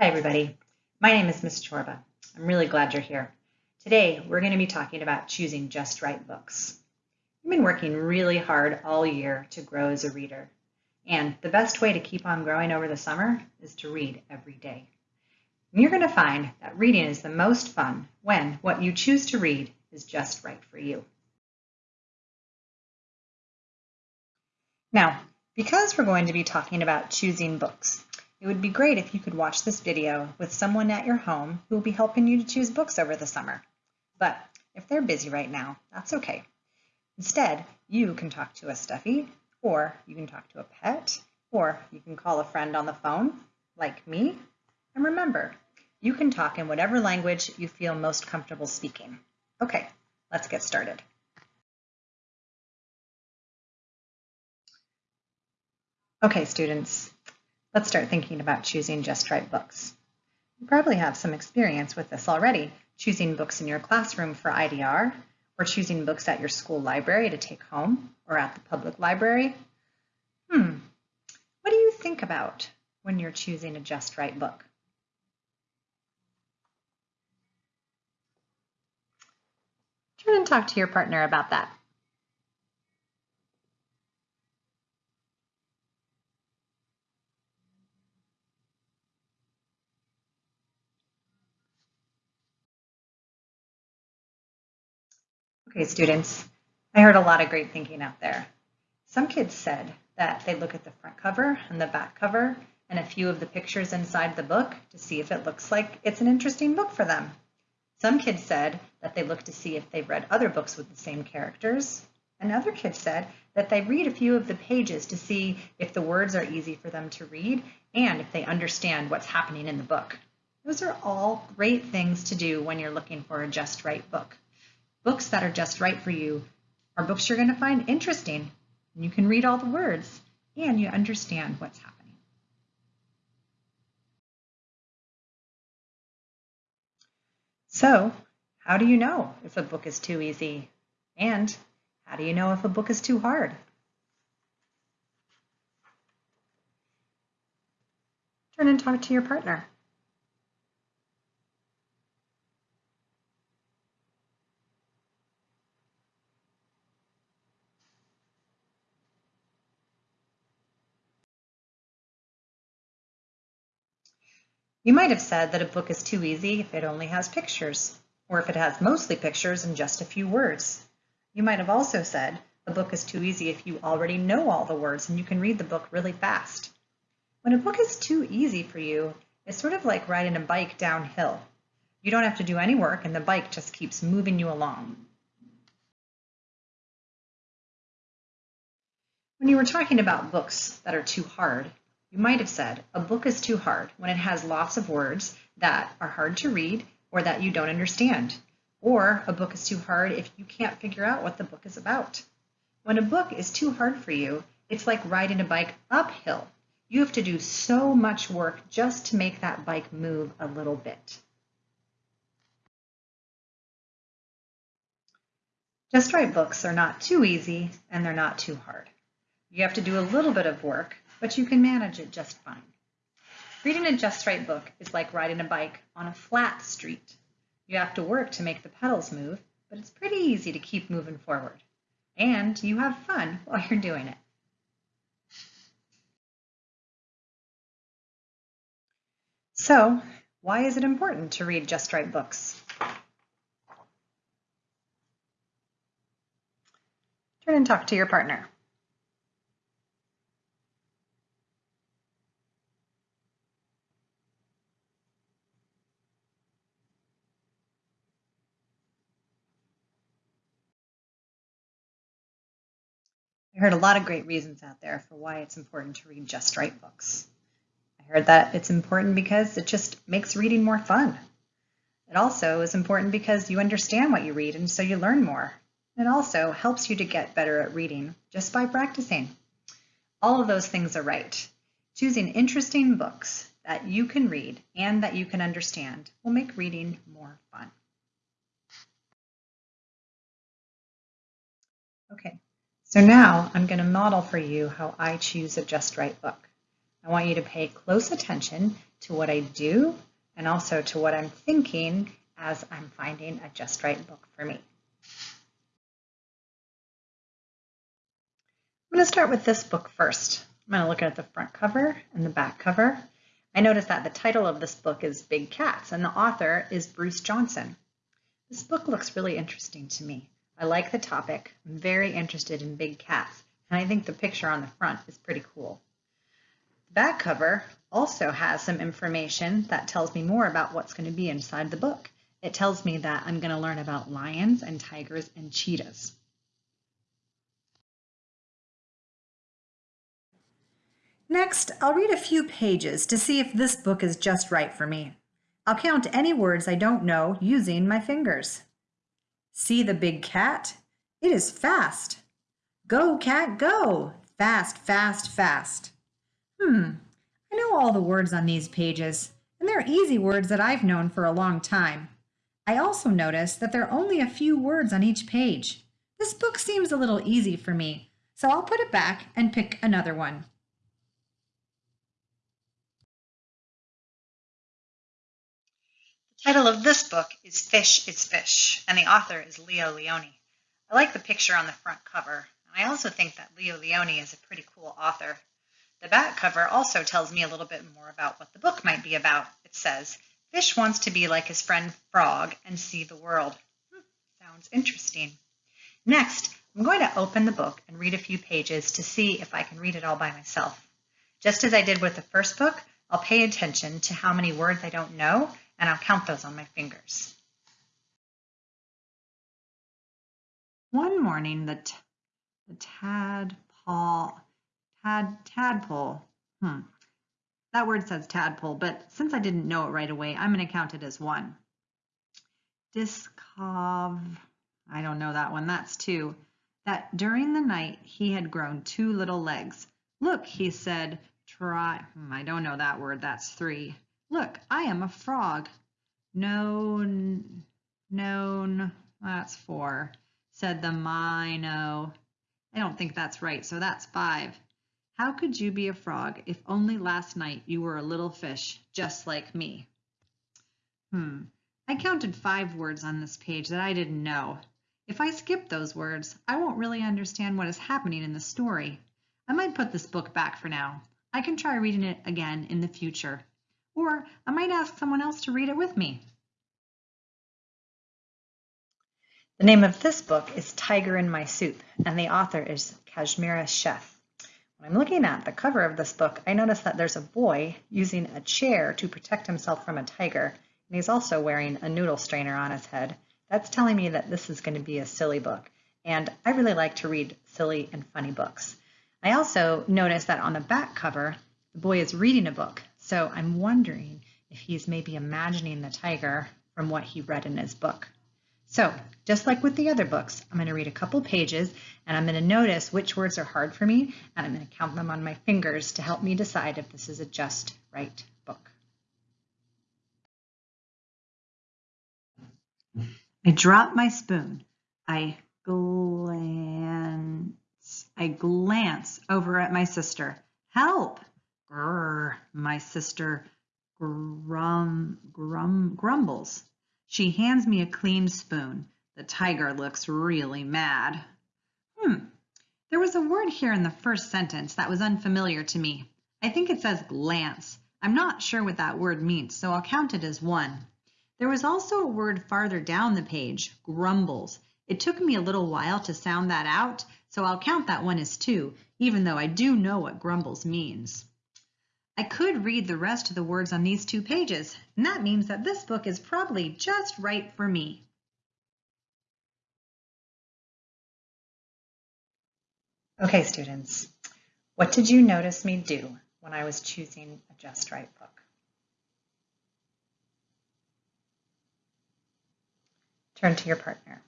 Hi, everybody. My name is Ms. Chorba. I'm really glad you're here. Today, we're going to be talking about choosing just right books. I've been working really hard all year to grow as a reader. And the best way to keep on growing over the summer is to read every day. And you're going to find that reading is the most fun when what you choose to read is just right for you. Now, because we're going to be talking about choosing books, it would be great if you could watch this video with someone at your home who will be helping you to choose books over the summer. But if they're busy right now, that's okay. Instead, you can talk to a stuffy, or you can talk to a pet, or you can call a friend on the phone, like me. And remember, you can talk in whatever language you feel most comfortable speaking. Okay, let's get started. Okay, students, let's start thinking about choosing just right books. You probably have some experience with this already, choosing books in your classroom for IDR, or choosing books at your school library to take home, or at the public library. Hmm, what do you think about when you're choosing a just right book? Turn and talk to your partner about that. Okay, students, I heard a lot of great thinking out there. Some kids said that they look at the front cover and the back cover and a few of the pictures inside the book to see if it looks like it's an interesting book for them. Some kids said that they look to see if they've read other books with the same characters. And other kids said that they read a few of the pages to see if the words are easy for them to read and if they understand what's happening in the book. Those are all great things to do when you're looking for a just right book. Books that are just right for you are books you're going to find interesting. And you can read all the words and you understand what's happening. So, how do you know if a book is too easy? And how do you know if a book is too hard? Turn and talk to your partner. You might have said that a book is too easy if it only has pictures, or if it has mostly pictures and just a few words. You might have also said a book is too easy if you already know all the words and you can read the book really fast. When a book is too easy for you, it's sort of like riding a bike downhill. You don't have to do any work and the bike just keeps moving you along. When you were talking about books that are too hard, you might have said, a book is too hard when it has lots of words that are hard to read or that you don't understand. Or a book is too hard if you can't figure out what the book is about. When a book is too hard for you, it's like riding a bike uphill. You have to do so much work just to make that bike move a little bit. Just Right books are not too easy and they're not too hard. You have to do a little bit of work, but you can manage it just fine. Reading a Just Right book is like riding a bike on a flat street. You have to work to make the pedals move, but it's pretty easy to keep moving forward. And you have fun while you're doing it. So, why is it important to read Just Right books? Turn and talk to your partner. I heard a lot of great reasons out there for why it's important to read just right books. I heard that it's important because it just makes reading more fun. It also is important because you understand what you read and so you learn more. It also helps you to get better at reading just by practicing. All of those things are right. Choosing interesting books that you can read and that you can understand will make reading more fun. Okay, so now I'm going to model for you how I choose a just right book. I want you to pay close attention to what I do and also to what I'm thinking as I'm finding a just right book for me. I'm going to start with this book first. I'm going to look at the front cover and the back cover. I notice that the title of this book is Big Cats and the author is Bruce Johnson. This book looks really interesting to me. I like the topic. I'm very interested in big cats, and I think the picture on the front is pretty cool. The back cover also has some information that tells me more about what's going to be inside the book. It tells me that I'm going to learn about lions and tigers and cheetahs. Next, I'll read a few pages to see if this book is just right for me. I'll count any words I don't know using my fingers. See the big cat? It is fast. Go, cat, go. Fast, fast, fast. Hmm, I know all the words on these pages, and they're easy words that I've known for a long time. I also notice that there are only a few words on each page. This book seems a little easy for me, so I'll put it back and pick another one. Title of this book is Fish is Fish, and the author is Leo Lionni. I like the picture on the front cover, and I also think that Leo Lionni is a pretty cool author. The back cover also tells me a little bit more about what the book might be about. It says, Fish wants to be like his friend Frog and see the world. Hmm, sounds interesting. Next, I'm going to open the book and read a few pages to see if I can read it all by myself. Just as I did with the first book, I'll pay attention to how many words I don't know and I'll count those on my fingers. One morning, the, the tadpole, tad, tadpole, hmm, that word says tadpole, but since I didn't know it right away, I'm going to count it as one. Discov, I don't know that one, that's two. That during the night he had grown two little legs. Look, he said, try, hmm, I don't know that word, that's three. Look, I am a frog. Known, known, that's four, said the Mino. I don't think that's right, so that's five. How could you be a frog if only last night you were a little fish, just like me? Hmm, I counted five words on this page that I didn't know. If I skip those words, I won't really understand what is happening in the story. I might put this book back for now. I can try reading it again in the future or I might ask someone else to read it with me. The name of this book is Tiger in My Soup, and the author is Kashmira Sheth. When I'm looking at the cover of this book, I notice that there's a boy using a chair to protect himself from a tiger, and he's also wearing a noodle strainer on his head. That's telling me that this is going to be a silly book, and I really like to read silly and funny books. I also notice that on the back cover, the boy is reading a book, so I'm wondering if he's maybe imagining the tiger from what he read in his book. So just like with the other books, I'm going to read a couple pages and I'm going to notice which words are hard for me and I'm going to count them on my fingers to help me decide if this is a just right book. I drop my spoon. I glance, I glance over at my sister. Help! Grr, my sister grum, grum, grumbles. She hands me a clean spoon. The tiger looks really mad. Hmm, there was a word here in the first sentence that was unfamiliar to me. I think it says glance. I'm not sure what that word means, so I'll count it as one. There was also a word farther down the page, grumbles. It took me a little while to sound that out, so I'll count that one as two, even though I do know what grumbles means. I could read the rest of the words on these two pages, and that means that this book is probably just right for me. Okay, students, what did you notice me do when I was choosing a just right book? Turn to your partner.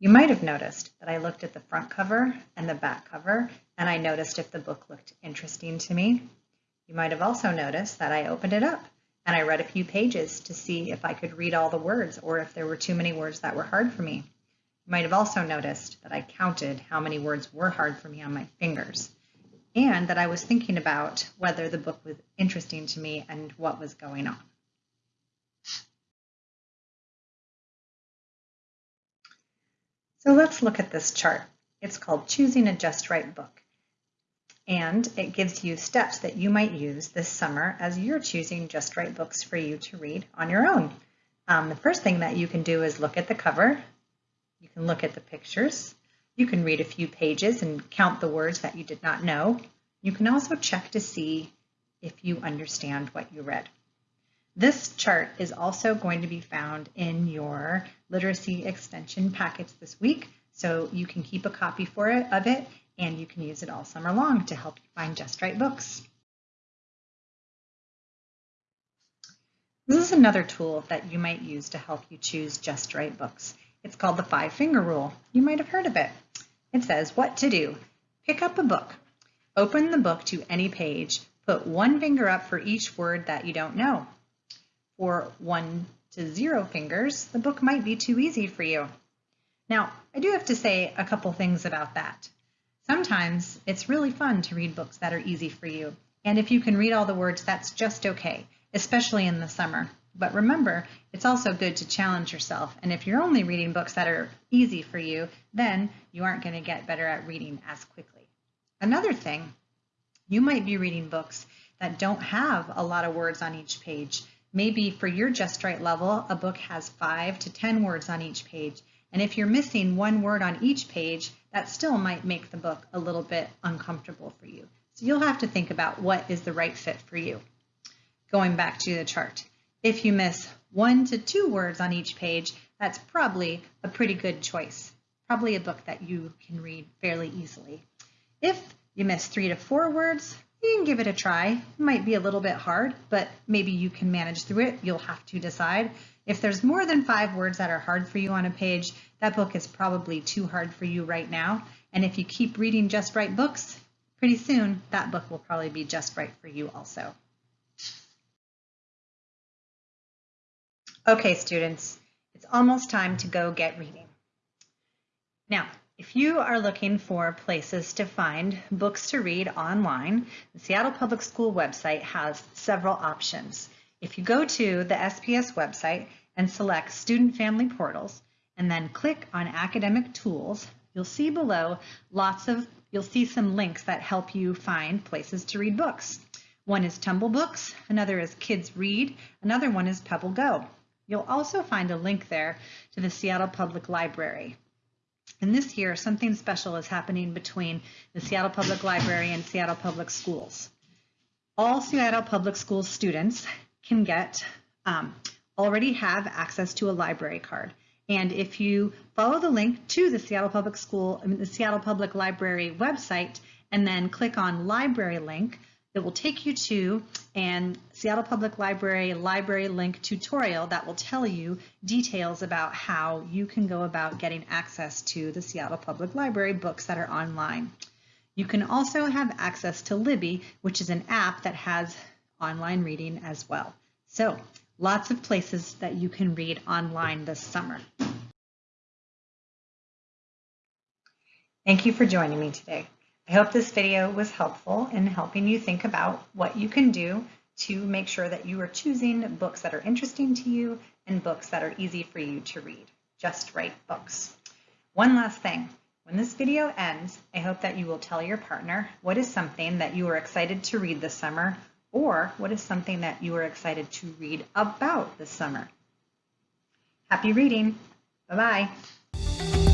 You might have noticed that I looked at the front cover and the back cover, and I noticed if the book looked interesting to me. You might have also noticed that I opened it up and I read a few pages to see if I could read all the words or if there were too many words that were hard for me. You might have also noticed that I counted how many words were hard for me on my fingers and that I was thinking about whether the book was interesting to me and what was going on. So let's look at this chart. It's called Choosing a Just Right Book. And it gives you steps that you might use this summer as you're choosing just right books for you to read on your own. Um, the first thing that you can do is look at the cover. You can look at the pictures. You can read a few pages and count the words that you did not know. You can also check to see if you understand what you read. This chart is also going to be found in your literacy extension packets this week, so you can keep a copy for it of it and you can use it all summer long to help you find just right books. This is another tool that you might use to help you choose just right books. It's called the five finger rule. You might have heard of it. It says what to do. Pick up a book. Open the book to any page. Put one finger up for each word that you don't know or one to zero fingers, the book might be too easy for you. Now, I do have to say a couple things about that. Sometimes it's really fun to read books that are easy for you. And if you can read all the words, that's just okay, especially in the summer. But remember, it's also good to challenge yourself. And if you're only reading books that are easy for you, then you aren't going to get better at reading as quickly. Another thing, you might be reading books that don't have a lot of words on each page. Maybe for your just right level, a book has five to 10 words on each page. And if you're missing one word on each page, that still might make the book a little bit uncomfortable for you. So you'll have to think about what is the right fit for you. Going back to the chart. If you miss one to two words on each page, that's probably a pretty good choice. Probably a book that you can read fairly easily. If you miss three to four words, you can give it a try. It might be a little bit hard, but maybe you can manage through it. You'll have to decide. If there's more than five words that are hard for you on a page, that book is probably too hard for you right now. And if you keep reading just right books, pretty soon that book will probably be just right for you also. Okay, students, it's almost time to go get reading. Now, if you are looking for places to find books to read online, the Seattle Public School website has several options. If you go to the SPS website and select Student Family Portals, and then click on Academic Tools, you'll see below lots of, you'll see some links that help you find places to read books. One is Tumble Books, another is Kids Read, another one is Pebble Go. You'll also find a link there to the Seattle Public Library. And this year, something special is happening between the Seattle Public Library and Seattle Public Schools. All Seattle Public Schools students can get, um, already have access to a library card. And if you follow the link to the Seattle Public School, I mean, the Seattle Public Library website, and then click on library link, it will take you to an Seattle Public Library library link tutorial that will tell you details about how you can go about getting access to the Seattle Public Library books that are online. You can also have access to Libby, which is an app that has online reading as well. So lots of places that you can read online this summer. Thank you for joining me today. I hope this video was helpful in helping you think about what you can do to make sure that you are choosing books that are interesting to you and books that are easy for you to read. Just right books. One last thing. When this video ends, I hope that you will tell your partner what is something that you are excited to read this summer or what is something that you are excited to read about this summer. Happy reading. Bye-bye.